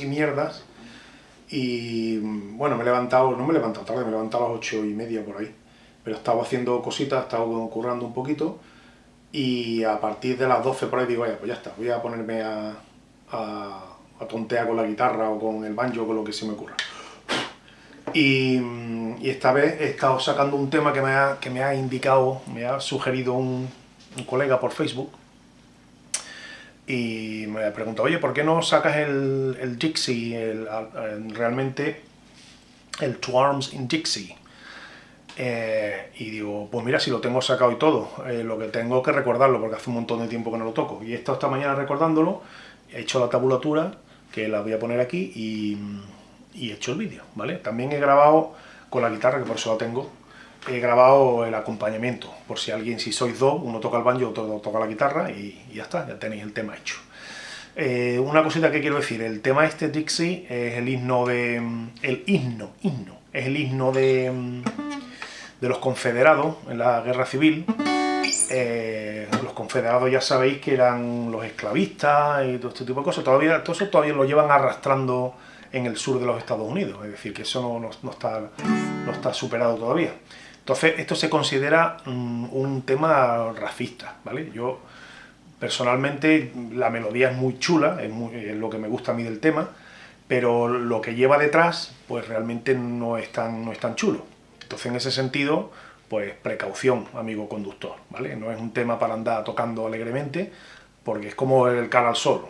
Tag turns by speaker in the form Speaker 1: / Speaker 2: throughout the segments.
Speaker 1: y mierdas. Y bueno, me he levantado, no me he levantado tarde, me he levantado a las ocho y media por ahí, pero estaba haciendo cositas, estaba currando un poquito. Y a partir de las 12 por ahí digo, vaya, pues ya está, voy a ponerme a, a, tontear con la guitarra o con el banjo o con lo que se me ocurra. Y, esta vez he estado sacando un tema que me ha, que me ha indicado, me ha sugerido un, un colega por Facebook, y me pregunto, oye, ¿por qué no sacas el, el Dixie, realmente el Two Arms in Dixie? Eh, y digo, pues mira, si lo tengo sacado y todo, eh, lo que tengo que recordarlo, porque hace un montón de tiempo que no lo toco. Y he estado esta mañana recordándolo, he hecho la tabulatura, que la voy a poner aquí, y, y he hecho el vídeo, ¿vale? También he grabado con la guitarra, que por eso la tengo, he grabado el acompañamiento, por si alguien, si sois dos, uno toca el banjo, otro toca la guitarra y, ya está, ya tenéis el tema hecho. Eh, una cosita que quiero decir, el tema este Dixie es el himno de... el himno, himno, es el himno de, de los confederados en la guerra civil. Eh, los confederados ya sabéis que eran los esclavistas y todo este tipo de cosas, todavía, todo eso todavía lo llevan arrastrando en el sur de los Estados Unidos, es decir, que eso no, no, está, no está superado todavía. Entonces, esto se considera mm, un tema racista, ¿vale? Yo, personalmente, la melodía es muy chula, es, lo que me gusta a mí del tema, pero lo que lleva detrás, pues realmente no es tan, no es tan chulo. Entonces, en ese sentido, pues precaución, amigo conductor, ¿vale? No es un tema para andar tocando alegremente, porque es como el cara al sol.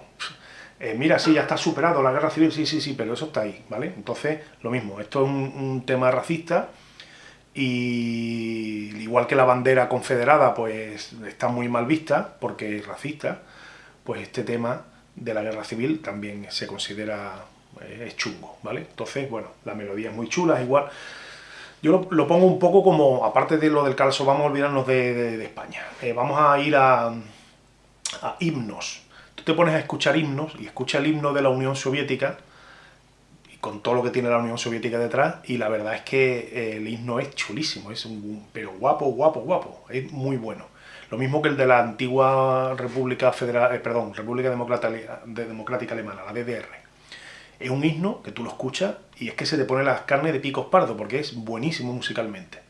Speaker 1: Eh, mira, sí, ya está superado la guerra civil, sí, sí, sí, pero eso está ahí, ¿vale? Entonces, lo mismo, esto es un tema racista, y igual que la bandera confederada pues está muy mal vista porque es racista, pues este tema de la guerra civil también se considera eh, es chungo, ¿vale? Entonces, bueno, la melodía es muy chula, igual. Yo lo, pongo un poco como, aparte de lo del calzo, vamos a olvidarnos de, España. Eh, vamos a ir a, a himnos. Tú te pones a escuchar himnos y escucha el himno de la Unión Soviética, con todo lo que tiene la Unión Soviética detrás, y la verdad es que eh, el himno es chulísimo, es un, pero guapo, guapo, guapo, es muy bueno. Lo mismo que el de la antigua República Federal, eh, perdón, República Democrática, Alemana, la DDR. Es un himno que tú lo escuchas y es que se te pone las carnes de picos pardo, porque es buenísimo musicalmente.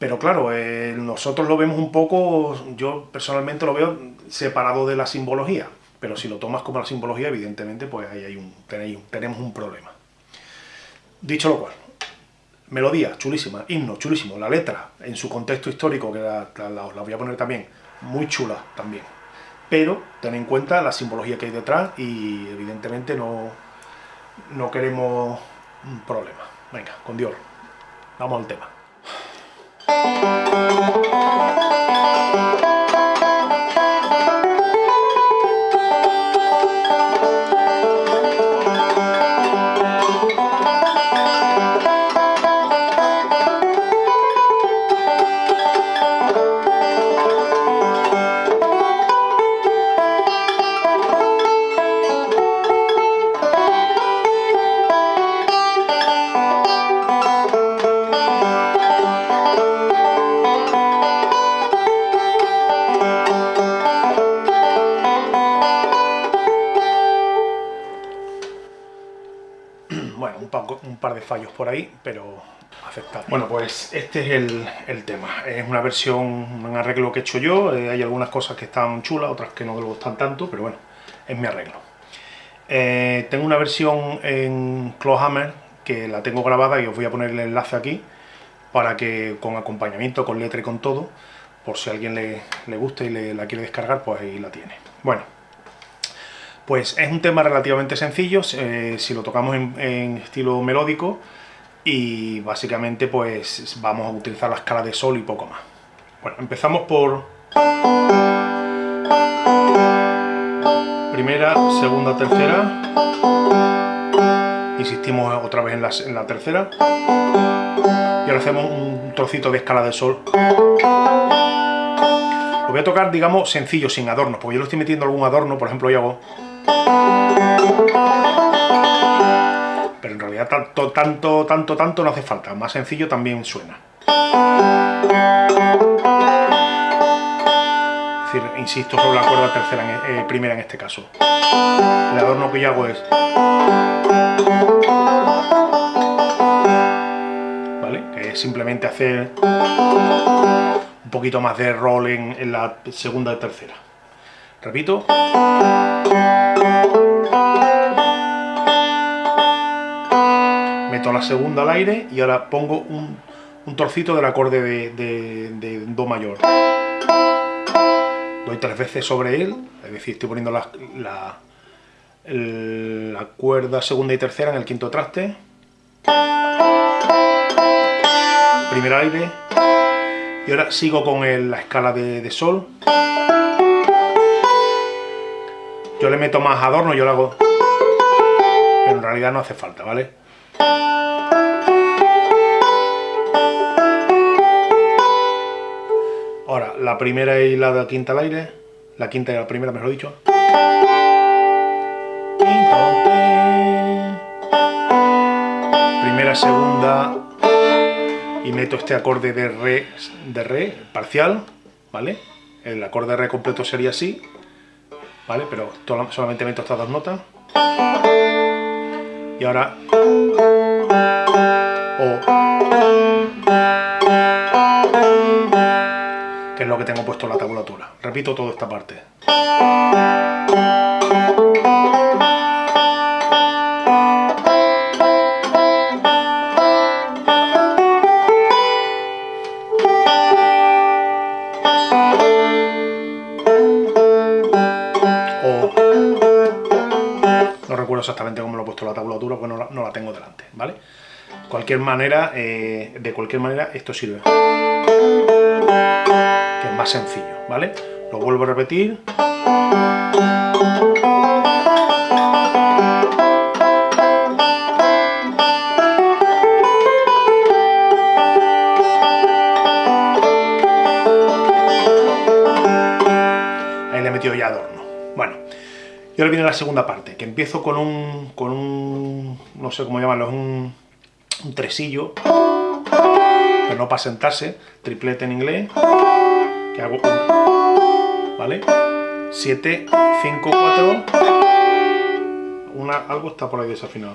Speaker 1: Pero claro, eh, nosotros lo vemos un poco, yo personalmente lo veo separado de la simbología pero si lo tomas como la simbología, evidentemente, pues ahí hay un, tenemos un problema. Dicho lo cual, melodía, chulísima, himno, chulísimo, la letra, en su contexto histórico, que la, voy a poner también, muy chula también. Pero ten en cuenta la simbología que hay detrás y evidentemente no, no queremos un problema. Venga, con Dios, vamos al tema. De fallos por ahí, pero aceptable. Bueno, pues este es el, tema. Es una versión, un arreglo que he hecho yo. Eh, hay algunas cosas que están chulas, otras que no me gustan tanto, pero bueno, es mi arreglo. Eh, tengo una versión en Clawhammer que la tengo grabada y os voy a poner el enlace aquí para que con acompañamiento, con letra y con todo, por si a alguien le, le gusta y le, la quiere descargar, pues ahí la tiene. Bueno, pues es un tema relativamente sencillo, eh, si lo tocamos en, estilo melódico, y básicamente pues vamos a utilizar la escala de sol y poco más. Bueno, empezamos por... Primera, segunda, tercera. Insistimos otra vez en la, tercera. Y ahora hacemos un trocito de escala de sol. Lo voy a tocar, digamos, sencillo, sin adornos, porque yo lo estoy metiendo algún adorno, por ejemplo, hoy hago... Pero en realidad tanto, tanto, tanto, tanto no hace falta. Más sencillo también suena. decir, insisto sobre la cuerda tercera, eh, primera en este caso. El adorno que yo hago es... ¿Vale? Es simplemente hacer un poquito más de rol en, en la segunda y tercera. Repito. Meto la segunda al aire y ahora pongo un, un trocito del acorde de, Do mayor. Doy tres veces sobre él, es decir, estoy poniendo la, la cuerda segunda y tercera en el quinto traste. Primer aire. Y ahora sigo con la escala de sol. Yo le meto más adorno, yo lo hago... Pero en realidad no hace falta, ¿vale? Ahora, la primera y la quinta al aire. La quinta y la primera, mejor dicho. Primera, segunda. Y meto este acorde de re, de re parcial, ¿vale? El acorde de re completo sería así. ¿Vale? Pero solamente meto estas dos notas. Y ahora... O... Que es lo que tengo puesto en la tabulatura. Repito toda esta parte. Tabulatura, pues no la, tengo delante, ¿vale? Cualquier manera, eh, de cualquier manera, esto sirve. Que es más sencillo, ¿vale? Lo vuelvo a repetir. Ahí le he metido ya adorno. Bueno, y ahora viene la segunda parte, que empiezo con un no sé cómo llamarlo, un, un tresillo, pero no para sentarse, triplete en inglés, que hago ¿vale? 7, 5, 4, una, algo está por ahí desafinado.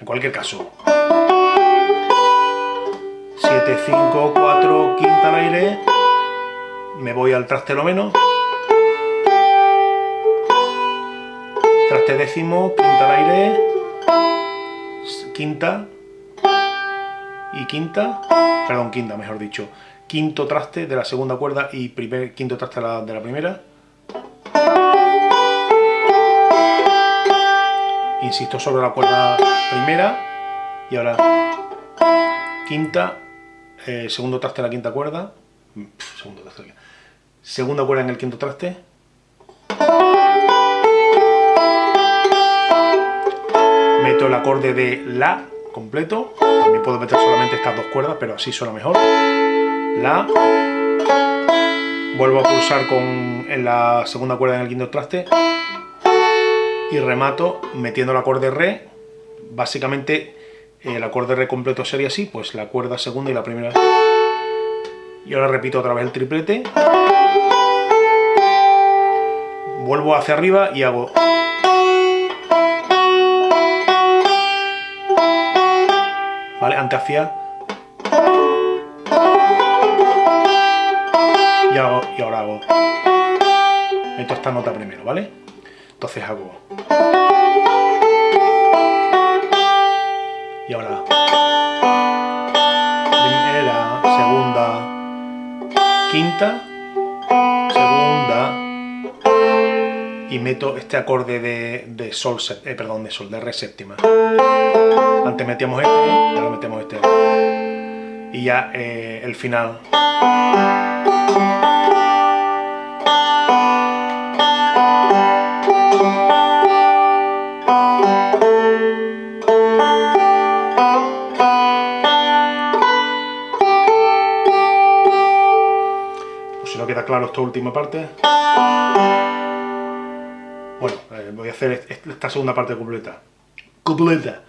Speaker 1: En cualquier caso, 7, 5, 4, quinta al aire, me voy al traste lo menos, traste décimo, quinta al aire, quinta. Y quinta, perdón, quinta mejor dicho, quinto traste de la segunda cuerda y primer, quinto traste de la, primera, insisto sobre la cuerda primera. Y ahora quinta, eh, segundo traste de la quinta cuerda, segundo traste, segunda cuerda en el quinto traste, meto el acorde de La completo, también puedo meter solamente estas dos cuerdas, pero así suena mejor, La, vuelvo a pulsar con, en la segunda cuerda en el quinto traste, y remato metiendo el acorde Re, básicamente el acorde Re completo sería así, pues la cuerda segunda y la primera. Y ahora repito otra vez el triplete, vuelvo hacia arriba y hago... ¿Vale? Antes hacía... Y, hago, y ahora hago... Meto esta nota primero, ¿vale? Entonces hago... Y ahora... Primera, segunda, quinta, meto este acorde de, sol, eh, perdón, de sol, de re séptima. Antes metíamos este, ahora metemos este. Y ya eh, el final. Pues si no queda claro esta última parte. Eh, voy a hacer esta segunda parte completa. Completa.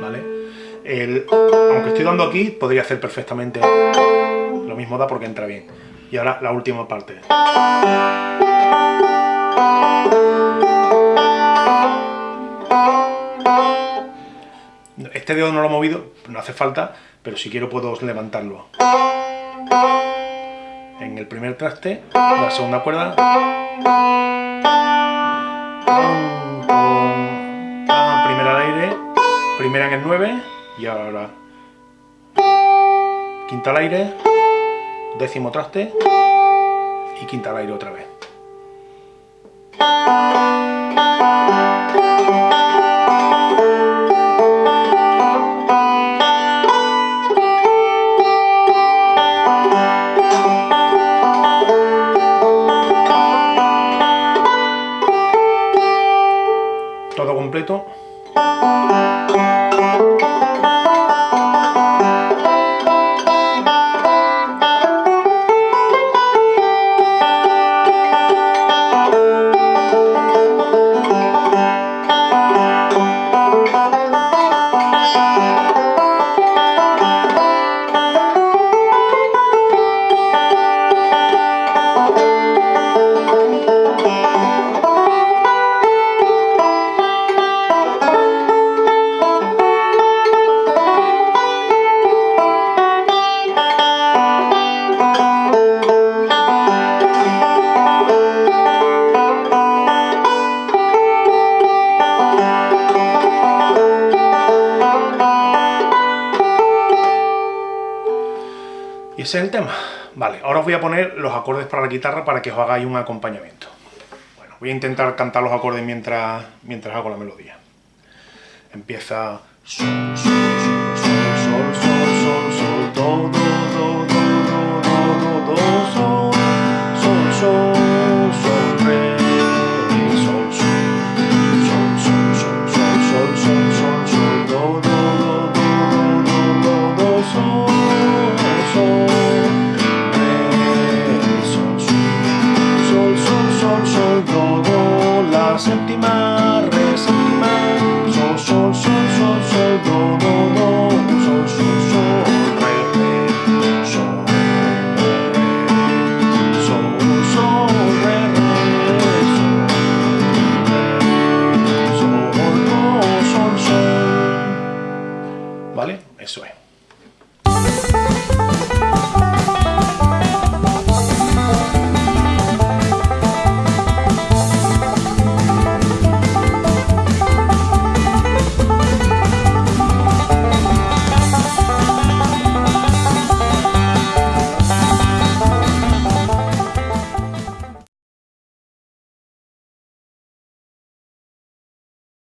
Speaker 1: ¿Vale? El, aunque estoy dando aquí, podría hacer perfectamente lo mismo da porque entra bien. Y ahora la última parte. Este dedo no lo he movido, no hace falta, pero si quiero puedo levantarlo. En el primer traste, la segunda cuerda. Primera al aire, primera en el 9 y ahora quinta al aire, décimo traste y quinta al aire otra vez. Ese es el tema. Vale, ahora os voy a poner los acordes para la guitarra para que os hagáis un acompañamiento. Bueno, voy a intentar cantar los acordes mientras, mientras hago la melodía. Empieza... Sol, sol, sol, sol, sol, sol,